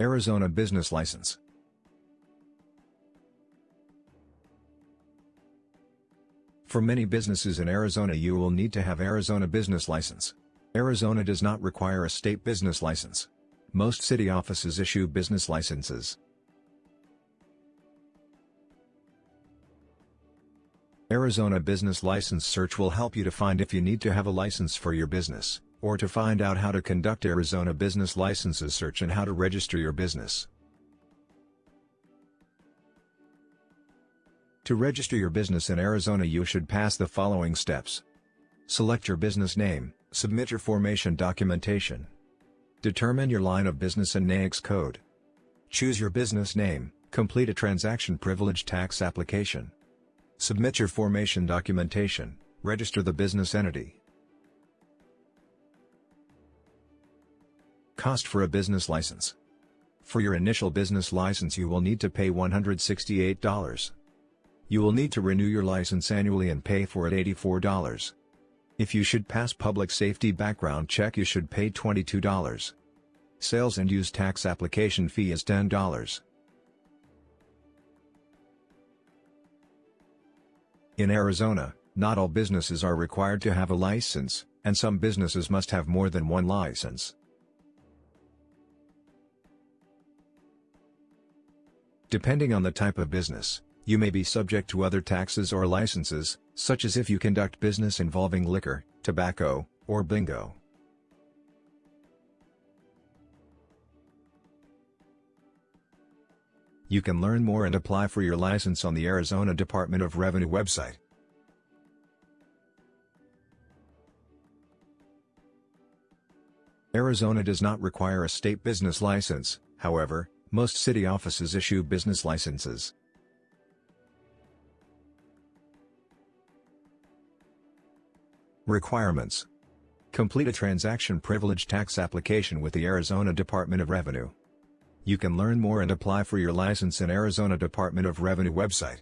Arizona Business License For many businesses in Arizona you will need to have Arizona Business License. Arizona does not require a state business license. Most city offices issue business licenses. Arizona Business License Search will help you to find if you need to have a license for your business, or to find out how to conduct Arizona Business Licenses Search and how to register your business. To register your business in Arizona you should pass the following steps. Select your business name, submit your formation documentation. Determine your line of business and NAICS code. Choose your business name, complete a transaction privilege tax application. Submit your formation documentation, register the business entity. Cost for a business license. For your initial business license you will need to pay $168. You will need to renew your license annually and pay for it $84. If you should pass public safety background check you should pay $22. Sales and use tax application fee is $10. In Arizona, not all businesses are required to have a license, and some businesses must have more than one license. Depending on the type of business, you may be subject to other taxes or licenses, such as if you conduct business involving liquor, tobacco, or bingo. You can learn more and apply for your license on the Arizona Department of Revenue website. Arizona does not require a state business license, however, most city offices issue business licenses. Requirements Complete a transaction privilege tax application with the Arizona Department of Revenue. You can learn more and apply for your license in Arizona Department of Revenue website.